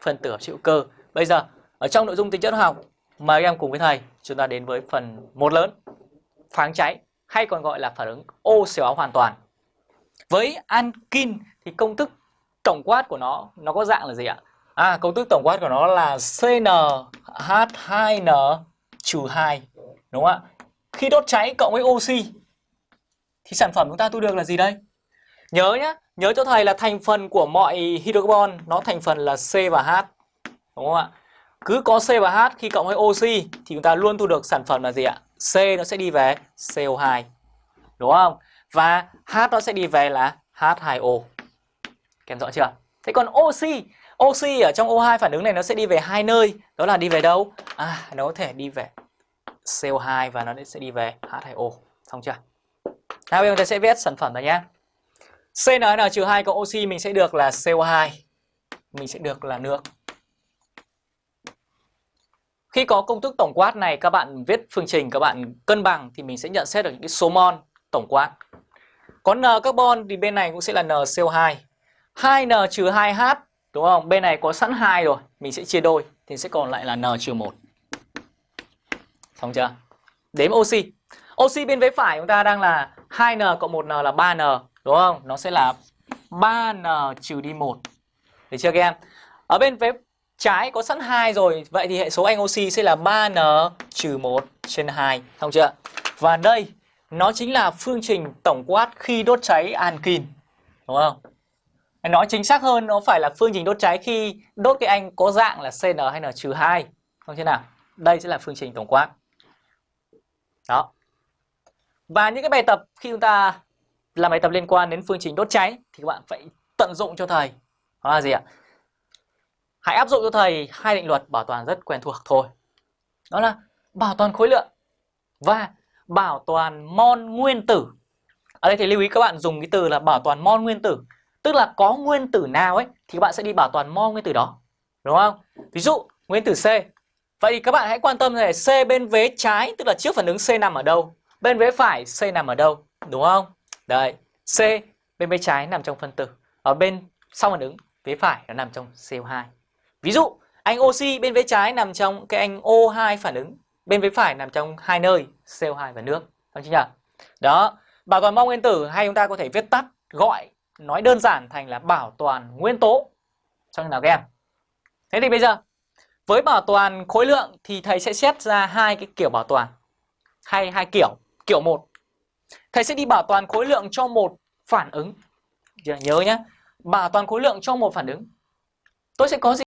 phân tử hợp hữu cơ. Bây giờ ở trong nội dung tính chất học mời các em cùng với thầy chúng ta đến với phần một lớn pháng cháy hay còn gọi là phản ứng oxy hóa hoàn toàn. Với ankin thì công thức tổng quát của nó nó có dạng là gì ạ? À công thức tổng quát của nó là CnH2n-2, đúng không ạ? Khi đốt cháy cộng với oxy thì sản phẩm chúng ta thu được là gì đây? Nhớ nhé, nhớ cho thầy là thành phần của mọi hydrocarbon nó thành phần là C và H. Đúng không ạ? Cứ có C và H khi cộng với oxy thì chúng ta luôn thu được sản phẩm là gì ạ? C nó sẽ đi về CO2. Đúng không? Và H nó sẽ đi về là H2O. Kèm rõ chưa? Thế còn oxy, oxy ở trong O2 phản ứng này nó sẽ đi về hai nơi, đó là đi về đâu? À, nó có thể đi về CO2 và nó sẽ đi về H2O. Xong chưa? Nào bây giờ chúng ta sẽ viết sản phẩm này nhé. CnN-2 cộng oxy mình sẽ được là CO2. Mình sẽ được là nước. Khi có công thức tổng quát này các bạn viết phương trình các bạn cân bằng thì mình sẽ nhận xét được những cái số mol tổng quát. Có N carbon thì bên này cũng sẽ là NCO2. 2N trừ 2H đúng không? Bên này có sẵn 2 rồi, mình sẽ chia đôi thì sẽ còn lại là N trừ 1. Xong chưa? Đếm oxy. Oxy bên vế phải chúng ta đang là 2N cộng 1N là 3N đúng không? Nó sẽ là 3N trừ đi 1. Được chưa các em? Ở bên phía trái có sẵn 2 rồi, vậy thì hệ số anh oxy sẽ là 3N trừ 1 trên 2. không chưa? Và đây nó chính là phương trình tổng quát khi đốt cháy ankin, Đúng không? Nói chính xác hơn nó phải là phương trình đốt cháy khi đốt cái anh có dạng là CN hay N-2. Không thế nào? Đây sẽ là phương trình tổng quát. Đó. Và những cái bài tập khi chúng ta làm bài tập liên quan đến phương trình đốt cháy thì các bạn phải tận dụng cho thầy. Đó là gì ạ? Hãy áp dụng cho thầy hai định luật bảo toàn rất quen thuộc thôi. Đó là bảo toàn khối lượng và bảo toàn mol nguyên tử. Ở đây thì lưu ý các bạn dùng cái từ là bảo toàn mol nguyên tử. Tức là có nguyên tử nào ấy thì các bạn sẽ đi bảo toàn mol nguyên tử đó. Đúng không? Ví dụ nguyên tử C. Vậy thì các bạn hãy quan tâm này, C bên vế trái tức là trước phản ứng C nằm ở đâu? Bên vế phải C nằm ở đâu? Đúng không? Đấy, C bên vế trái nằm trong phân tử. Ở bên sau phản ứng vế phải nó nằm trong CO2. Ví dụ anh oxy bên vế trái nằm trong cái anh O2 phản ứng, bên vế phải nằm trong hai nơi CO2 và nước. Đúng chưa nhỉ? Đó, bảo toàn mong nguyên tử hay chúng ta có thể viết tắt gọi nói đơn giản thành là bảo toàn nguyên tố. Cho nào các em. Thế thì bây giờ với bảo toàn khối lượng thì thầy sẽ xét ra hai cái kiểu bảo toàn. Hay hai kiểu. Kiểu một Thầy sẽ đi bảo toàn khối lượng cho một phản ứng. Nhớ nhé. Bảo toàn khối lượng cho một phản ứng. Tôi sẽ có gì?